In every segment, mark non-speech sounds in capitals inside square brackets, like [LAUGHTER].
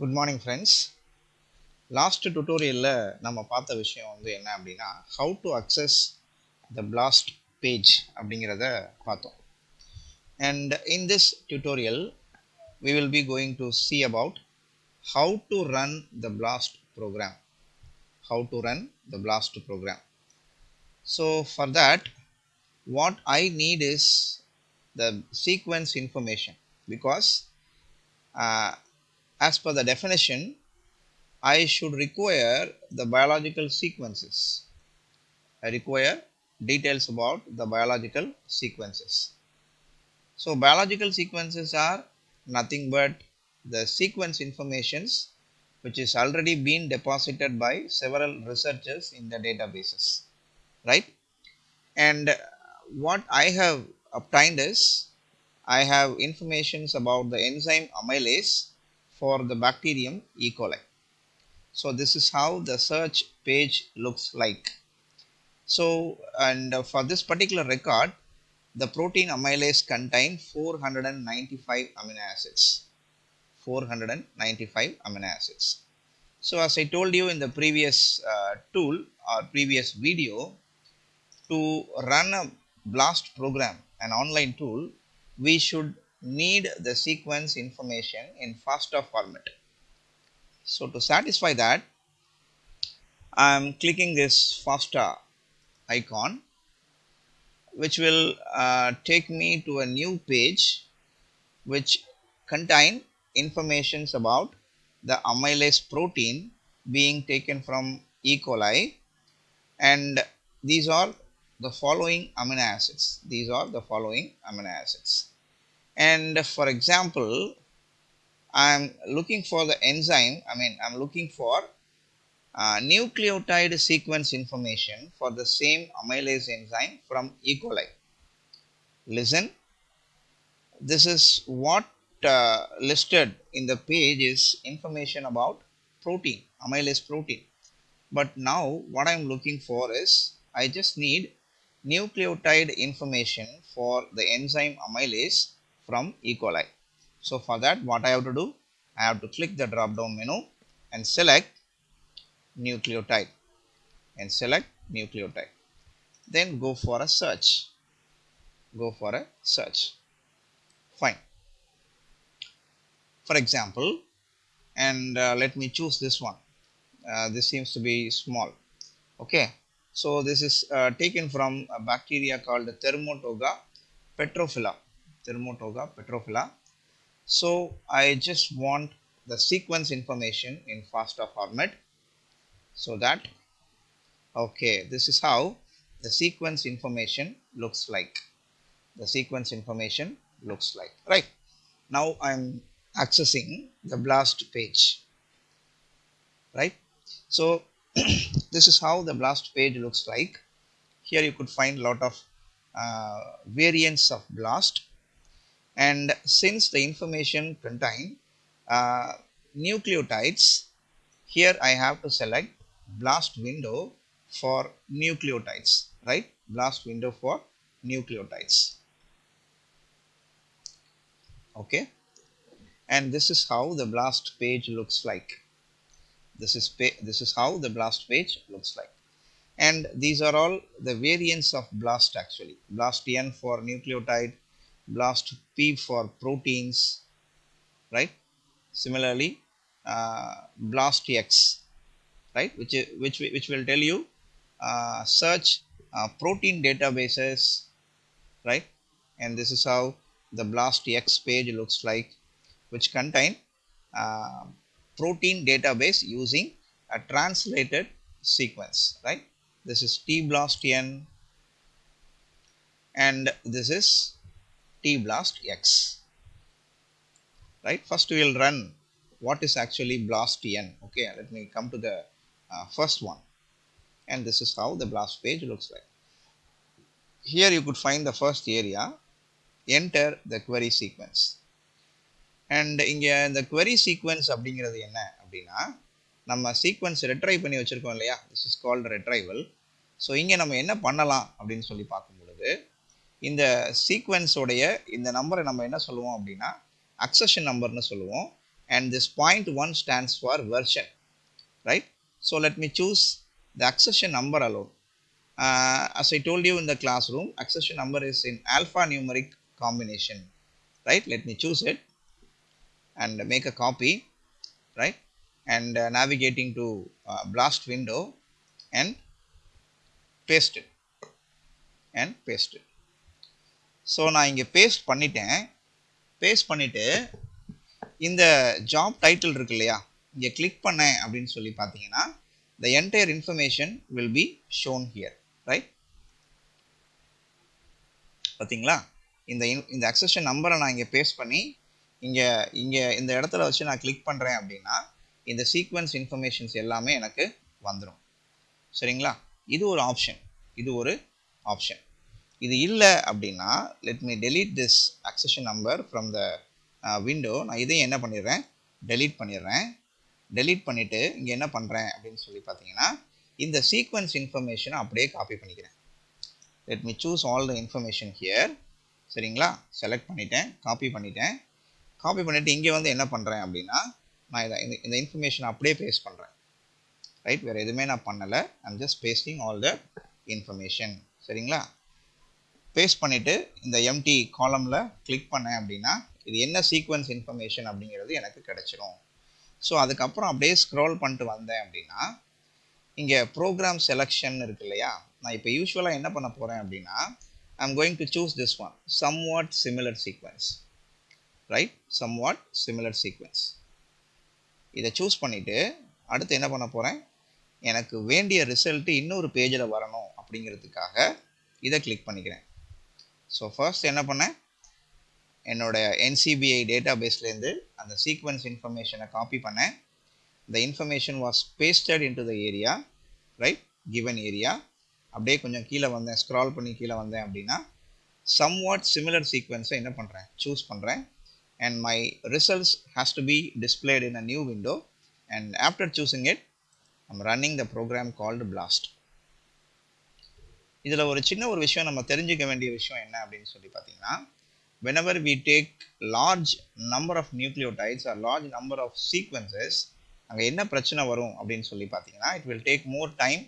Good morning friends last டுட்டோரியலில் நம்ம பார்த்த விஷயம் வந்து என்ன அப்படின்னா how to access the blast page அப்படிங்கிறத பார்த்தோம் and in this tutorial we will be going to see about how to run the blast program how to run the blast program so for that what i need is the sequence information because uh, as per the definition i should require the biological sequences. I require details about the biological sequences. So biological sequences are nothing but the sequence informations which is already been deposited by several researchers in the databases right? And what i have obtained is i have informations about the enzyme amylase for the bacterium e. coli. So this is how the search page looks like. So and for this particular record the protein amylase contain 495 amino acids. 495 amino acids. So as i told you in the previous uh, tool or previous video to run a blast program an online tool we should need the sequence information in FASTA format. So to satisfy that i am clicking this FASTA icon which will uh, take me to a new page which contain informations about the amylase protein being taken from E. coli and these are the following amino acids. These are the following amino acids and for example I am looking for the enzyme I mean I am looking for uh, nucleotide sequence information for the same amylase enzyme from E. coli. Listen, this is what uh, listed in the page is information about protein, amylase protein. But now what I am looking for is I just need nucleotide information for the enzyme amylase from E. coli. So for that what I have to do? I have to click the drop down menu and select nucleotide and select nucleotide. Then go for a search. Go for a search. Fine. For example and uh, let me choose this one. Uh, this seems to be small. Okay. So this is uh, taken from a bacteria called thermotoga petrophylla thermotoga petrophylla so i just want the sequence information in FASTA format. So that okay this is how the sequence information looks like. The sequence information looks like. Right. Now i'm accessing the blast page. Right. So [CLEARS THROAT] this is how the blast page looks like. Here you could find a lot of uh, variants of blast and since the information contain uh, nucleotides here i have to select blast window for nucleotides right? Blast window for nucleotides. Okay? And this is how the blast page looks like. This is this is how the blast page looks like. And these are all the variants of blast actually. Blast n for nucleotide blast p for proteins right? Similarly uh, blast x right? Which which which will tell you uh, search uh, protein databases right? And this is how the blast x page looks like which contain uh, protein database using a translated sequence right? This is t blast n and this is t blast x right first we will run what is actually blast n okay let me come to the uh, first one and this is how the blast page looks like here you could find the first area enter the query sequence and இங்கே இந்த query sequence அப்படிங்கிறது என்ன அப்படின்னா நம்ம sequence retrieve பண்ணி வச்சுருக்கோம் இல்லையா this is called retrieval so இங்கே நம்ம என்ன பண்ணலாம் அப்படின்னு சொல்லி பார்க்கும் பொழுது இந்த சீக்வன்ஸோடைய இந்த நம்பரை நம்ம என்ன சொல்லுவோம் அப்படின்னா அக்சஷன் நம்பர்னு சொல்லுவோம் and this point 1 stands for version right so let me choose the accession number alone uh, as I told you in the classroom accession number is in alphanumeric combination right let me choose it and make a copy right and uh, navigating to uh, blast window and paste it and paste it So நான் இங்கே paste பண்ணிட்டேன். Paste பண்ணிவிட்டு இந்த job title இருக்கு இல்லையா? இங்கே click பண்ணேன் அப்படின்னு சொல்லி பார்த்தீங்கன்னா the entire information will be shown here right பார்த்தீங்களா? இந்த இந்த அக்சஷன் நம்பரை நான் இங்கே பேஸ்ட் பண்ணி இங்கே இங்கே இந்த இடத்துல வச்சு நான் கிளிக் பண்ணுறேன் அப்படின்னா இந்த சீக்வன்ஸ் இன்ஃபர்மேஷன்ஸ் எல்லாமே எனக்கு வந்துடும் சரிங்களா? இது ஒரு ஆப்ஷன் இது ஒரு ஆப்ஷன் இது இல்லை அப்படின்னா let me delete this accession number from the window நான் இதையும் என்ன பண்ணிடுறேன்? டெலீட் பண்ணிடுறேன். டெலீட் பண்ணிவிட்டு இங்கே என்ன பண்ணுறேன் அப்படின்னு சொல்லி பார்த்தீங்கன்னா இந்த சீக்வன்ஸ் இன்ஃபர்மேஷனை அப்படியே காப்பி பண்ணிக்கிறேன். Let me choose all the information here சரிங்களா? செலக்ட் பண்ணிட்டேன் காப்பி பண்ணிட்டேன். காப்பி பண்ணிவிட்டு இங்கே வந்து என்ன பண்ணுறேன் அப்படின்னா நான் இதை இந்த இந்த இன்ஃபர்மேஷனை அப்படியே பேஸ்ட் பண்ணுறேன் ரைட் வேறு எதுவுமே நான் பண்ணலை. I'm just pasting all the information சரிங்களா? பேஸ்ட் பண்ணிவிட்டு இந்த எம்டி காலமில் கிளிக் பண்ணேன் அப்படின்னா இது என்ன சீக்வன்ஸ் இன்ஃபர்மேஷன் அப்படிங்கிறது எனக்கு கிடச்சிரும். ஸோ அதுக்கப்புறம் அப்படியே ஸ்க்ரோல் பண்ணிட்டு வந்தேன் அப்படின்னா இங்கே ப்ரோக்ராம் செலெக்ஷன் இருக்கு இல்லையா? நான் இப்போ யூஸ்வலாக என்ன பண்ண போகிறேன் அப்படின்னா I'm going to choose this one somewhat similar sequence right somewhat similar sequence இதை சூஸ் பண்ணிவிட்டு அடுத்து என்ன பண்ண போகிறேன் எனக்கு வேண்டிய ரிசல்ட்டு இன்னொரு பேஜில் வரணும் அப்படிங்கிறதுக்காக இதை கிளிக் பண்ணிக்கிறேன். ஸோ ஃபர்ஸ்ட் என்ன பண்ணேன் என்னோட என்சிபிஐ டேட்டா பேஸ்லேருந்து அந்த சீக்வன்ஸ் இன்ஃபர்மேஷனை காப்பி பண்ணேன் the information was pasted into the area right given area அப்படியே கொஞ்சம் கீழே வந்தேன். ஸ்க்ரால் பண்ணி கீழே வந்தேன் அப்படின்னா சம் வாட் சிமிலர் சீக்வன்ஸை என்ன பண்ணுறேன் சூஸ் பண்ணுறேன் and my results has to be displayed in a new window and after choosing it I'm running the program called BLAST இதில் ஒரு சின்ன ஒரு விஷயம் நம்ம தெரிஞ்சுக்க வேண்டிய விஷயம் என்ன அப்படின்னு சொல்லி பார்த்தீங்கன்னா whenever we take large number of nucleotides or large number of sequences அங்கே என்ன பிரச்சனை வரும் அப்படின்னு சொல்லி பார்த்தீங்கன்னா it will take more time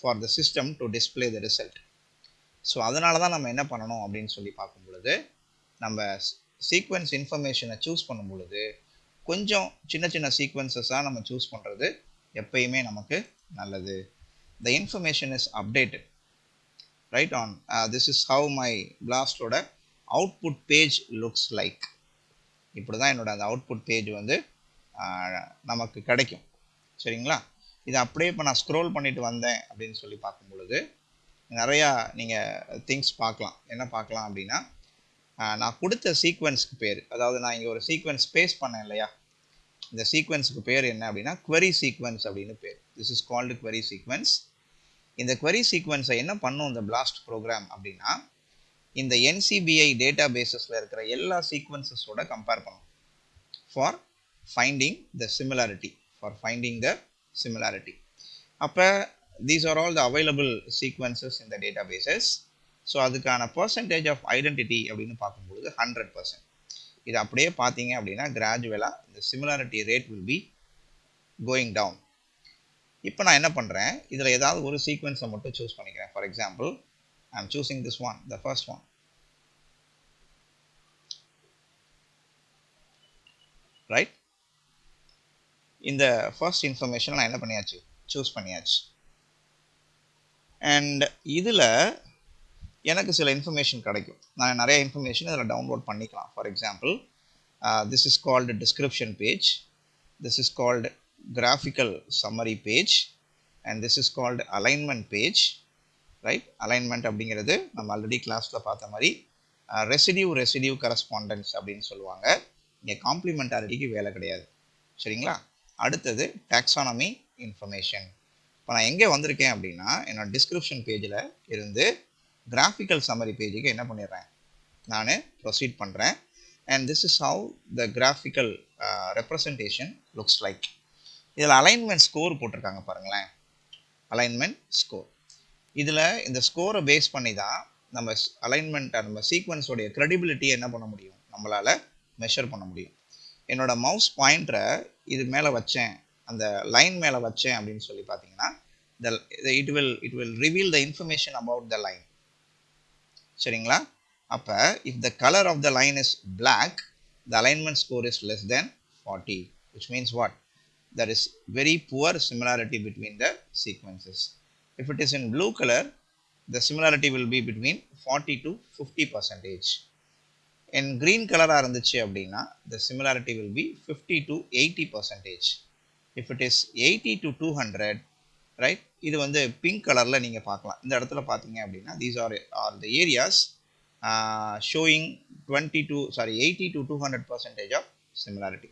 for the system to display the result so அதனால தான் நம்ம என்ன பண்ணணும் அப்படின்னு சொல்லி பார்க்கும் பொழுது நம்ம சீக்வன்ஸ் இன்ஃபர்மேஷனை சூஸ் பண்ணும் பொழுது கொஞ்சம் சின்ன சின்ன சீக்வன்சஸாக நம்ம சூஸ் பண்ணுறது எப்பயுமே நமக்கு நல்லது. The information is updated right on this is how my பிளாஸ்டோட output page looks like இப்படி தான் என்னோட அந்த அவுட்புட் பேஜ் வந்து நமக்கு கிடைக்கும். சரிங்களா? இது அப்படியே இப்போ நான் ஸ்க்ரோல் பண்ணிட்டு வந்தேன் அப்படின்னு சொல்லி பார்க்கும் பொழுது நிறையா நீங்கள் திங்ஸ் பார்க்கலாம். என்ன பார்க்கலாம் அப்படின்னா நான் கொடுத்த சீக்வன்ஸ்க்கு பேர். அதாவது நான் இங்கே ஒரு சீக்வன்ஸ் பேஸ் பண்ணேன் இல்லையா? இந்த சீக்வன்ஸுக்கு பேர் என்ன அப்படின்னா query சீக்வன்ஸ் அப்படின்னு பேர். This is called query sequence இந்த query சீக்வன்ஸை என்ன பண்ணும் இந்த பிளாஸ்ட் ப்ரோக்ராம் அப்படின்னா இந்த என்சிபிஐ டேட்டா பேசஸில் இருக்கிற எல்லா சீக்வன்சஸோட கம்பேர் பண்ணும். For finding the similarity for finding the similarity அப்போ these are all the available sequences இந்த டேட்டா பேசஸ் ஸோ அதுக்கான பர்சன்டேஜ் ஆஃப் ஐடென்டிட்டி அப்படின்னு பார்க்கும்பொழுது ஹண்ட்ரட் பர்சன்ட் இது அப்படியே பார்த்தீங்க அப்படின்னா கிராஜுவலாக இந்த similarity rate will be going down இப்போ நான் என்ன பண்ணுறேன் இதில் ஏதாவது ஒரு சீக்வன்ஸை மட்டும் சூஸ் பண்ணிக்கிறேன். For example I am choosing this one the first one right இந்த ஃபர்ஸ்ட் இன்ஃபர்மேஷன் நான் என்ன பண்ணியாச்சு? சூஸ் பண்ணியாச்சு. அண்ட் இதில் எனக்கு சில இன்ஃபர்மேஷன் கிடைக்கும். நான் நிறைய இன்ஃபர்மேஷன் இதில் டவுன்லோட் பண்ணிக்கலாம். For example this is called description page this is called graphical summary page and this is called alignment page right alignment அப்படிங்கிறது நம்ம ஆல்ரெடி கிளாஸில் பார்த்த மாதிரி ரெசிடியூ ரெசிடியூ கரஸ்பாண்டன்ஸ் அப்படின்னு சொல்லுவாங்க. இங்கே காம்ப்ளிமெண்டாரிட்டிக்கு வேலை கிடையாது. சரிங்களா? அடுத்தது டாக்ஸானமி இன்ஃபர்மேஷன் இப்போ நான் எங்கே வந்திருக்கேன் அப்படின்னா என்னோட டிஸ்கிரிப்ஷன் பேஜில் இருந்து கிராஃபிக்கல் சம்மரி பேஜுக்கு என்ன பண்ணிடுறேன்? நான் ப்ரொசீட் பண்ணுறேன் and this is how the graphical representation looks like இதில் அலைன்மெண்ட் ஸ்கோர் போட்டிருக்காங்க பாருங்களேன். அலைன்மெண்ட் ஸ்கோர் இதில் இந்த ஸ்கோரை பேஸ் பண்ணி தான் நம்ம அலைன்மெண்ட் நம்ம சீக்வன்ஸோடைய க்ரெடிபிலிட்டியை என்ன பண்ண முடியும்? நம்மளால் மெஷர் பண்ண முடியும். என்னோடய மவுஸ் பாயிண்டரை இது மேலே வச்சேன். அந்த லைன் மேலே வச்சேன் அப்படின்னு சொல்லி பார்த்தீங்கன்னா the it will it will reveal the information about the line சரிங்களா? அப்போ if the colour of the line is black the alignment score is less then forty which means what there is very poor similarity between the sequences. If it is in blue color, the similarity will be between 40 to 50 percentage. In green color இருந்துச்சு அப்படின்னா the similarity will be 50 to 80 percentage. If it is 80 to 200, right, இது வந்து pink கலரில் நீங்கள் பார்க்கலாம் இந்த இடத்துல பார்த்தீங்க அப்படின்னா these are, are the areas uh, showing 20 to, sorry, 80 to 200 percentage of similarity.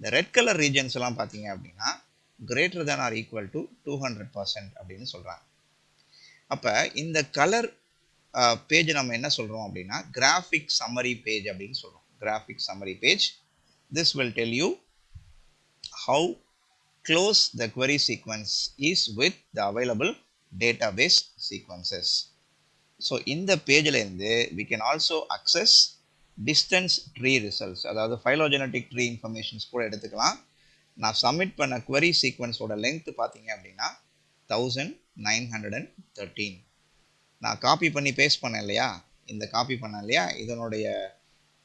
இந்த ரெட் கலர் ரீஜன்ஸ் எல்லாம் பார்த்தீங்க அப்படின்னா greater than or equal to two hundred percent அப்படின்னு சொல்கிறாங்க அப்போ இந்த கலர் பேஜ் நம்ம என்ன சொல்கிறோம் அப்படின்னா கிராஃபிக் சம்மரி பேஜ் அப்படின்னு சொல்கிறோம் graphic summary page this will tell you how close the query sequence is with the available database sequences so இந்த பேஜ்லேருந்து we can also access distance tree results அதாவது phylogenetic tree informations கூட எடுத்துக்கலாம். நான் submit பண்ண Kuvari சீக்வன்ஸோட length பார்த்தீங்க அப்படின்னா thousand nine hundred and thirteen நான் copy பண்ணி பேஸ்ட் பண்ணேன் இல்லையா? இந்த காப்பி பண்ணேன் இல்லையா? இதனுடைய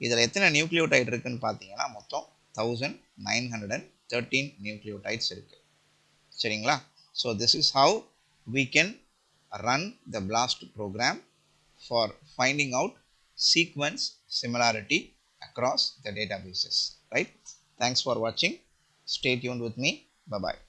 இதில் எத்தனை நியூக்ளியோடைட் இருக்குதுன்னு பார்த்தீங்கன்னா மொத்தம் thousand nine hundred and thirteen nucleotides இருக்குது சரிங்களா? So this is how we can run the BLAST program for finding out sequence similarity across the databases right? Thanks for watching. Stay tuned with me. Bye bye